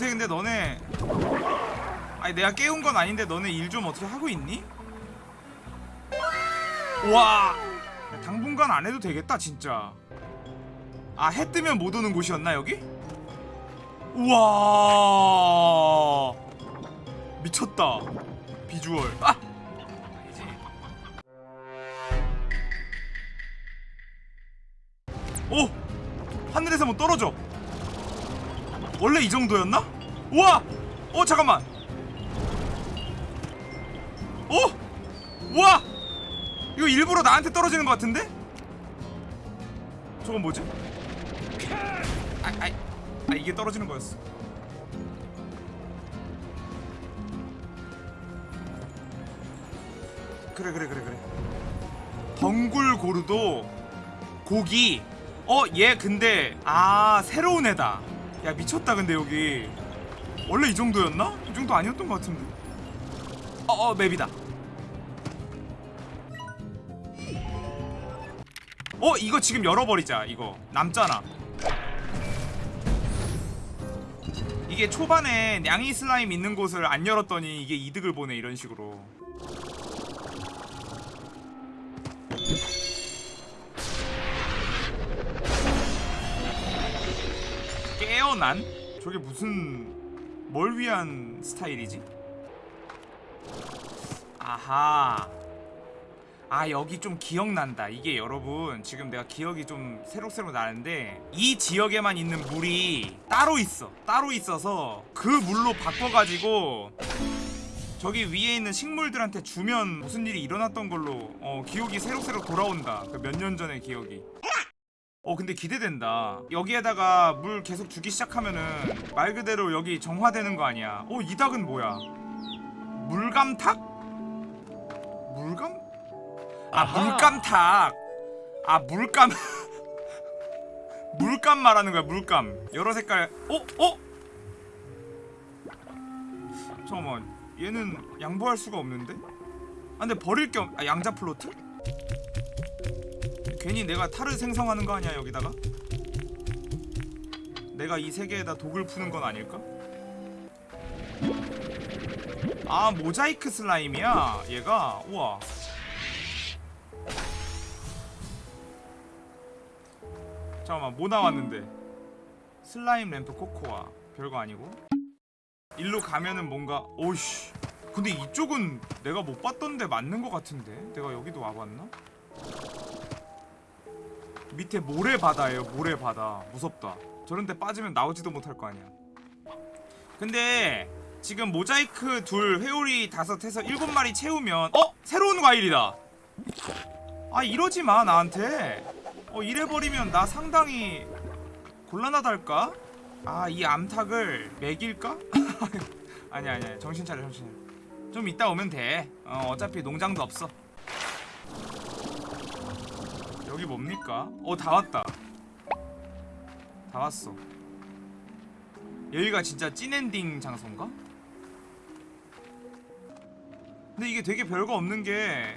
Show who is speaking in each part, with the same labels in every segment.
Speaker 1: 어떻게 근데 너네 아니 내가 깨운 건 아닌데 너네 일 좀 어떻게 하고 있니? 와 당분간 안 해도 되겠다 진짜 아 해 뜨면 못 오는 곳이었나 여기? 우와 미쳤다 비주얼 아! 오! 하늘에서 뭐 떨어져 원래 이 정도였나? 우와! 어 잠깐만 오! 우와! 이거 일부러 나한테 떨어지는 것 같은데? 저건 뭐지? 아, 아, 아 이게 떨어지는 거였어 그래 그래 그래 그래 덩굴 고르도 고기 어 얘 근데 아 새로운 애다 야 미쳤다 근데 여기. 원래 이 정도였나? 이 정도 아니었던 것 같은데. 어어 맵이다. 어 이거 지금 열어버리자 이거. 남잖아. 이게 초반에 냥이 슬라임 있는 곳을 안 열었더니 이게 이득을 보네 이런 식으로 깨어난? 저게 무슨 뭘 위한 스타일이지? 아하 아 여기 좀 기억난다 이게 여러분 지금 내가 기억이 좀 새록새록 나는데 이 지역에만 있는 물이 따로 있어 따로 있어서 그 물로 바꿔가지고 저기 위에 있는 식물들한테 주면 무슨 일이 일어났던 걸로 어 기억이 새록새록 돌아온다 그 몇 년 전의 기억이 어 근데 기대된다 여기에다가 물 계속 주기 시작하면은 말 그대로 여기 정화되는 거 아니야 어 이 닭은 뭐야 물감탁? 물감? 아 물감탁 아 물감 물감 말하는 거야 물감 여러 색깔 어? 어? 잠깐만 얘는 양보할 수가 없는데? 아 근데 버릴 겸 아, 양자 플로트? 괜히 내가 탈을 생성하는 거 아니야 여기다가? 내가 이 세계에다 독을 푸는 건 아닐까? 아 모자이크 슬라임이야 얘가. 우와. 잠깐만 뭐 나왔는데? 슬라임 램프 코코아. 별거 아니고. 일로 가면은 뭔가 오이씨. 근데 이쪽은 내가 못 봤던데 맞는 것 같은데? 내가 여기도 와봤나? 밑에 모래바다예요 모래바다. 무섭다. 저런데 빠지면 나오지도 못할 거 아니야. 근데 지금 모자이크 둘 회오리 다섯 해서 일곱 마리 채우면 어? 새로운 과일이다. 아 이러지마 나한테. 어 이래버리면 나 상당히 곤란하달까? 아 이 암탉을 먹일까? 아니야 정신 차려 정신 차려. 좀 이따 오면 돼. 어, 어차피 농장도 없어 여기 뭡니까? 어 다 왔다 다 왔어 여기가 진짜 찐엔딩 장소인가? 근데 이게 되게 별거 없는 게이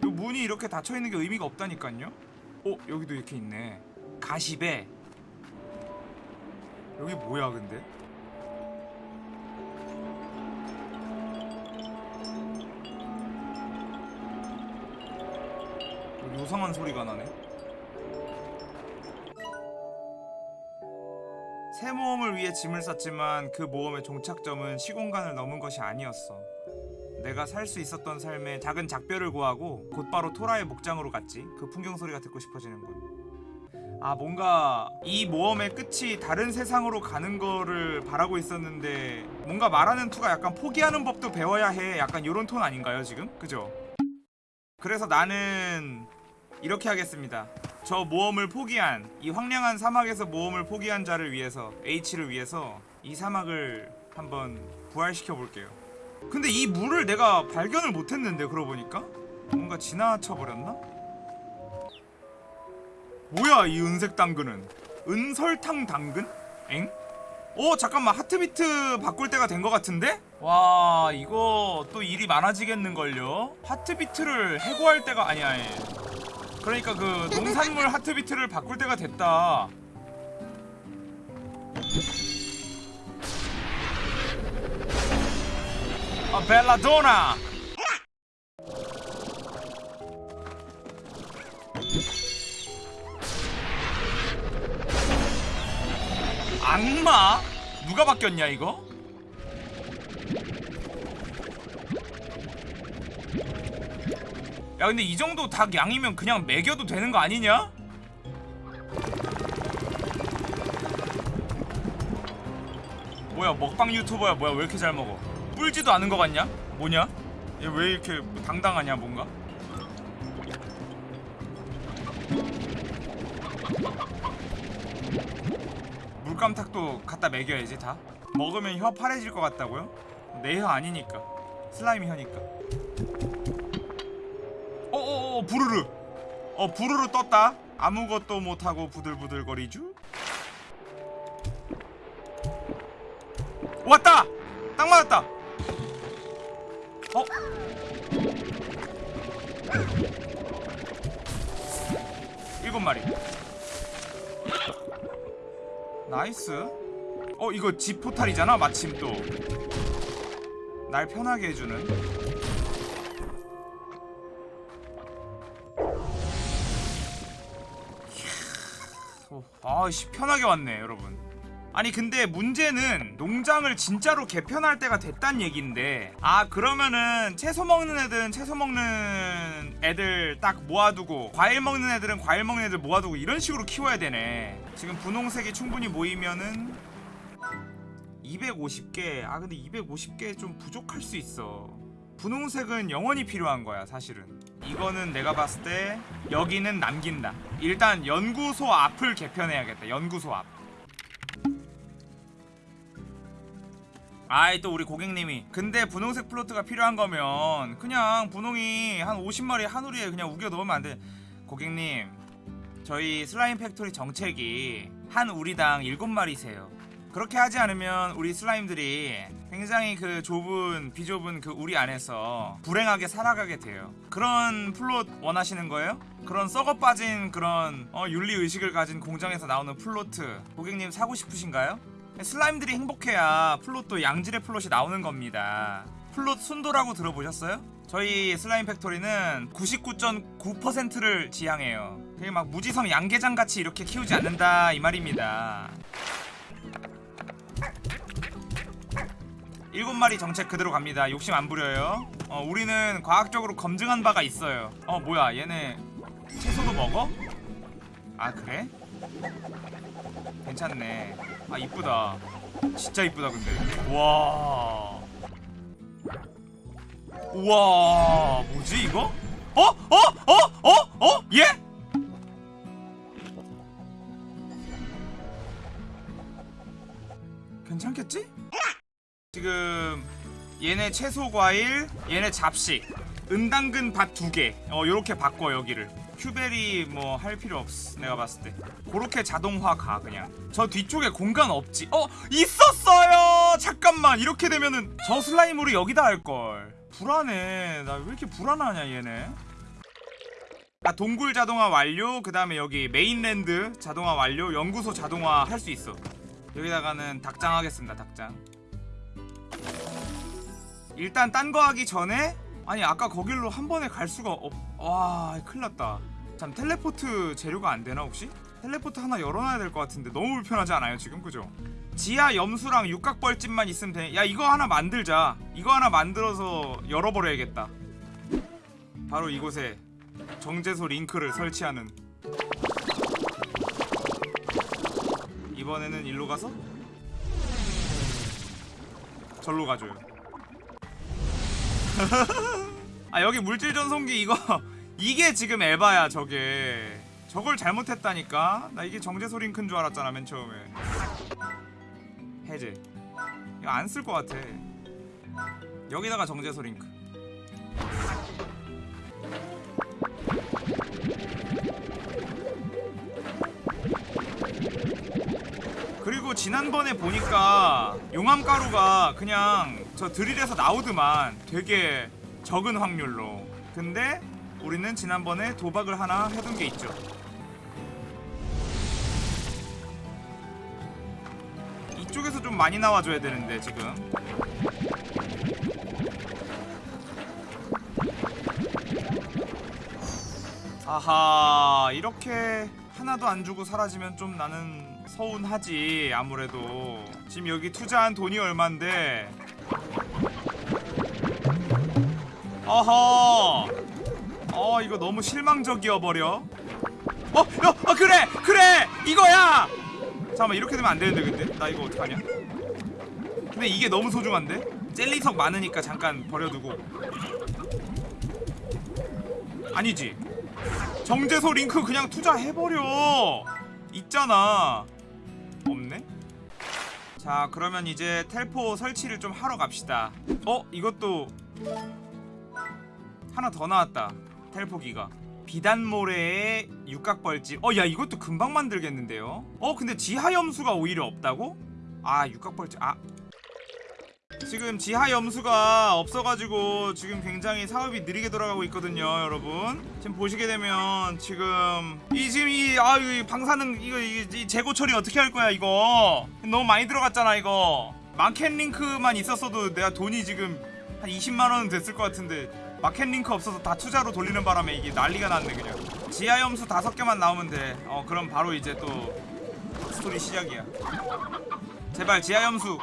Speaker 1: 문이 이렇게 닫혀있는 게 의미가 없다니까요 어? 여기도 이렇게 있네 가시배 여기 뭐야 근데? 요상한 소리가 나네. 새 모험을 위해 짐을 쌌지만 그 모험의 종착점은 시공간을 넘은 것이 아니었어. 내가 살 수 있었던 삶에 작은 작별을 구하고 곧바로 토라의 목장으로 갔지. 그 풍경 소리가 듣고 싶어지는군 아 뭔가 이 모험의 끝이 다른 세상으로 가는 거를 바라고 있었는데 뭔가 말하는 투가 약간 포기하는 법도 배워야 해. 약간 요런 톤 아닌가요 지금? 그죠? 그래서 나는 이렇게 하겠습니다 저 모험을 포기한 이 황량한 사막에서 모험을 포기한 자를 위해서 H를 위해서 이 사막을 한번 부활시켜 볼게요 근데 이 물을 내가 발견을 못했는데 그러고 보니까 뭔가 지나쳐 버렸나? 뭐야 이 은색 당근은 은설탕 당근? 엥? 어 잠깐만 하트비트 바꿀 때가 된 것 같은데? 와 이거 또 일이 많아지겠는걸요? 하트비트를 해고할 때가 아니야 아니. 그러니까 그 농산물 하트비트를 바꿀 때가 됐다 아 벨라도나 악마? 누가 바뀌었냐 이거? 야 근데 이 정도 닭 양이면 그냥 먹여도 되는 거 아니냐? 뭐야 먹방 유튜버야 뭐야 왜 이렇게 잘 먹어 뿔지도 않은 거 같냐? 뭐냐? 얘 왜 이렇게 당당하냐 뭔가? 물감탁도 갖다 먹여야지 다 먹으면 혀 파래질 것 같다고요? 내 혀 아니니까 슬라임 혀니까 부르르. 어 부르르 떴다. 아무것도 못하고 부들부들거리쥬 왔다! 딱 맞았다! 어? 일곱 마리. Nice. 어 이거 집 포탈이잖아 마침 또. 날 편하게 해주는 아씨 편하게 왔네 여러분. 아니 근데 문제는 농장을 진짜로 개편할 때가 됐단 얘긴데 아 그러면은 채소 먹는 애들은 채소 먹는 애들 딱 모아두고 과일 먹는 애들은 과일 먹는 애들 모아두고 이런 식으로 키워야 되네. 지금 분홍색이 충분히 모이면은 250개. 아 근데 250개 좀 부족할 수 있어 분홍색은 영원히 필요한 거야 사실은. 이거는 내가 봤을 때 여기는 남긴다. 일단 연구소 앞을 개편해야겠다 연구소 앞. 아이 또 우리 고객님이. 근데 분홍색 plort가 필요한 거면 그냥 분홍이 한 50마리 한우리에 그냥 우겨 넣으면 안돼. 고객님 저희 slime factory 정책이 한 우리당 7마리세요 그렇게 하지 않으면 우리 슬라임들이 굉장히 그 좁은 비좁은 그 우리 안에서 불행하게 살아가게 돼요 그런 plort 원하시는 거예요? 그런 썩어 빠진 그런 어, 윤리의식을 가진 공장에서 나오는 plort 고객님 사고 싶으신가요? 슬라임들이 행복해야 plort도 양질의 plort가 나오는 겁니다 plort 순도라고 들어보셨어요? 저희 슬라임 팩토리는 99.9%를 지향해요 그게 막 무지성 양계장같이 이렇게 키우지 않는다 이 말입니다 일곱 마리 정책 그대로 갑니다 욕심 안 부려요 어 우리는 과학적으로 검증한 바가 있어요 어 뭐야 얘네 채소도 먹어? 아 그래? 괜찮네 아 이쁘다 진짜 이쁘다 근데 와 우와 뭐지 이거? 어? 어? 어? 어? 어? 예? 괜찮겠지? 지금 얘네 채소 과일 얘네 잡식 은당근 밭 두개. 어 요렇게 바꿔 여기를. cuberry 뭐 할 필요 없어 내가 봤을 때. 그렇게 자동화 가 그냥. 저 뒤쪽에 공간 없지. 어 있었어요! 잠깐만. 이렇게 되면은 저 슬라임으로 여기다 할걸. 불안해. 나 왜 이렇게 불안하냐 얘네. 아 동굴 자동화 완료. 그 다음에 여기 mainland 자동화 완료. 연구소 자동화 할 수 있어. 여기다가는 닭장 하겠습니다 닭장 일단 딴 거 하기 전에 아니 아까 거길로 한 번에 갈 수가 없... 와 큰일났다. 참 텔레포트 재료가 안 되나 혹시? 텔레포트 하나 열어놔야 될 것 같은데 너무 불편하지 않아요 지금? 그죠? 지하 염수랑 육각벌집만 있으면 돼. 야 이거 하나 만들자. 이거 하나 만들어서 열어버려야겠다. 바로 이곳에 정제소 링크를 설치하는. 이번에는 일로 가서? 절로 가줘요 아 여기 물질 전송기 이거 이게 지금 에바야 저게. 저걸 잘못했다니까? 나 이게 정제소 링크인 줄 알았잖아 맨 처음에. 해제. 이거 안 쓸 것 같아. 여기다가 정제소 링크 그리고 지난번에 보니까 용암가루가 그냥 저 드릴에서 나오드만 되게 적은 확률로. 근데 우리는 지난번에 도박을 하나 해둔 게 있죠. 이쪽에서 좀 많이 나와줘야 되는데 지금. 아하 이렇게 하나도 안 주고 사라지면 좀 나는 서운하지 아무래도. 지금 여기 투자한 돈이 얼만데 어허. 어 이거 너무 실망적이어 버려. 어, 어, 어 그래 그래 이거야. 잠깐만 이렇게 되면 안 되는데 근데. 나 이거 어떡하냐? 근데 이게 너무 소중한데? 젤리석 많으니까 잠깐 버려두고. 아니지. 정제소 링크 그냥 투자해버려. 있잖아. 없네? 자 그러면 이제 텔포 설치를 좀 하러 갑시다. 어 이것도 하나 더 나왔다. 텔포기가. 비단모래의 육각벌집. 어 야 이것도 금방 만들겠는데요? 어 근데 지하염수가 오히려 없다고? 아 육각벌집. 아. 지금 지하 염수가 없어가지고 지금 굉장히 사업이 느리게 돌아가고 있거든요 여러분. 지금 보시게 되면 지금 이 지금 이아이 방사능 이거 이, 이 재고 처리 어떻게 할 거야 이거? 너무 많이 들어갔잖아 이거. 마켓 링크만 있었어도 내가 돈이 지금 한 20만 원은 됐을 것 같은데 마켓 링크 없어서 다 투자로 돌리는 바람에 이게 난리가 났네 그냥 지하 염수 다섯 개만 나오면 돼 그럼 바로 이제 또 스토리 시작이야 제발 지하 염수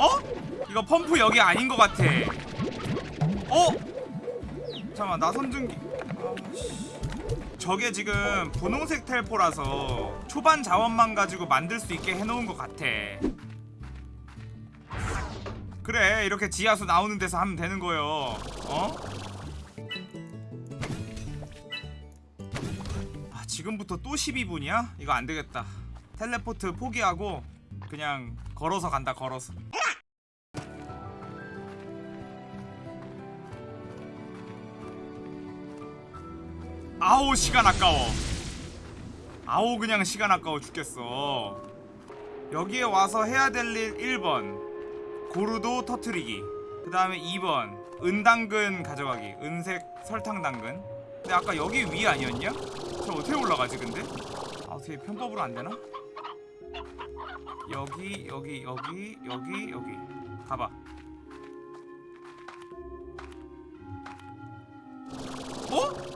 Speaker 1: 어? 이거 펌프 여기 아닌 것 같아. 어? 잠깐만 나 선증기. 아우씨. 저게 지금 분홍색 텔포라서 초반 자원만 가지고 만들 수 있게 해놓은 것 같아. 그래 이렇게 지하수 나오는 데서 하면 되는 거요. 어? 아 지금부터 또 12분이야? 이거 안 되겠다. 텔레포트 포기하고 그냥 걸어서 간다 걸어서. 아우 시간 아까워 아우 그냥 시간 아까워 죽겠어 여기에 와서 해야 될 일 1번 고루도 터트리기 그 다음에 2번 은당근 가져가기 은색 설탕 당근 근데 아까 여기 위 아니었냐? 저 어떻게 올라가지 근데? 아 어떻게 편법으로 안 되나? 여기 여기 여기 여기 여기 가봐 어?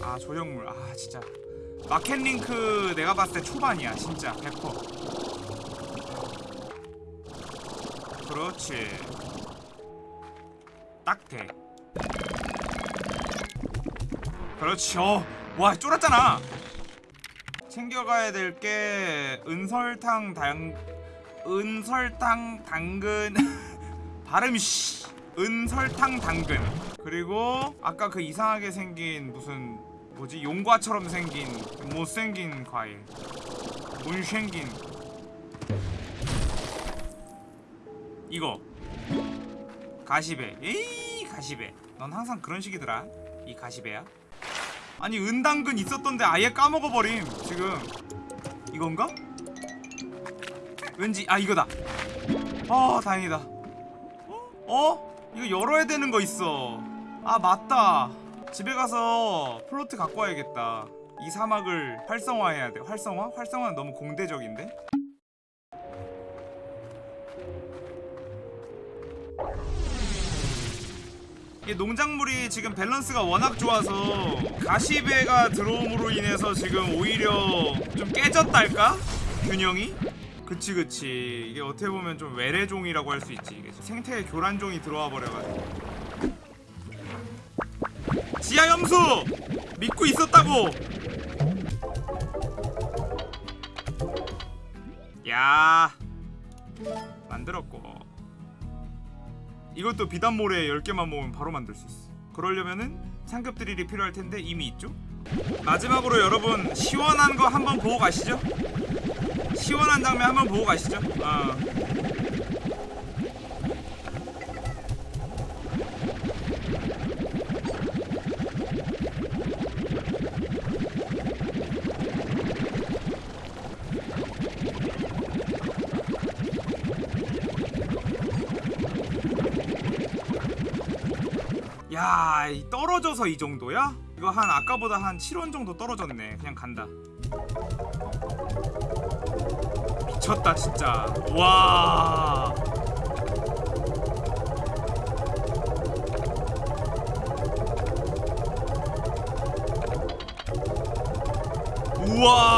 Speaker 1: 아 조형물 아 진짜 마켓 링크 내가 봤을 때 초반이야 진짜. 100% 그렇지. 딱돼. 그렇지 어. 와 쫄았잖아. 챙겨가야 될 게 은설탕 당 은설탕 당근. 발음이 씨. 은설탕 당근. 그리고 아까 그 이상하게 생긴 무슨 뭐지? 용과처럼 생긴 못생긴 과일. 못생긴. 이거. 가시배. 에이 가시배. 넌 항상 그런 식이더라. 이 가시배야. 아니 은당근 있었던데 아예 까먹어버림 지금. 이건가? 왠지 아 이거다. 아 다행이다. 어? 어? 이거 열어야 되는 거 있어. 아 맞다 집에 가서 plort 갖고 와야겠다 이 사막을 활성화해야 돼 활성화? 활성화는 너무 공대적인데? 이게 농작물이 지금 밸런스가 워낙 좋아서 가시배가 들어옴으로 인해서 지금 오히려 좀 깨졌달까? 균형이? 그치 그치 이게 어떻게 보면 좀 외래종이라고 할 수 있지 이게 생태 교란종이 들어와 버려가지고 지하염수! 믿고 있었다고! 야 만들었고 이것도 비단모래 10개만 모으면 바로 만들 수 있어 그러려면은 상급 드릴이 필요할 텐데 이미 있죠? 마지막으로 여러분 시원한 거 한번 보고 가시죠 시원한 장면 한번 보고 가시죠 어. 아 떨어져서 이 정도야? 이거 한 아까보다 한 7원 정도 떨어졌네. 그냥 간다. 미쳤다 진짜. 와. 우와.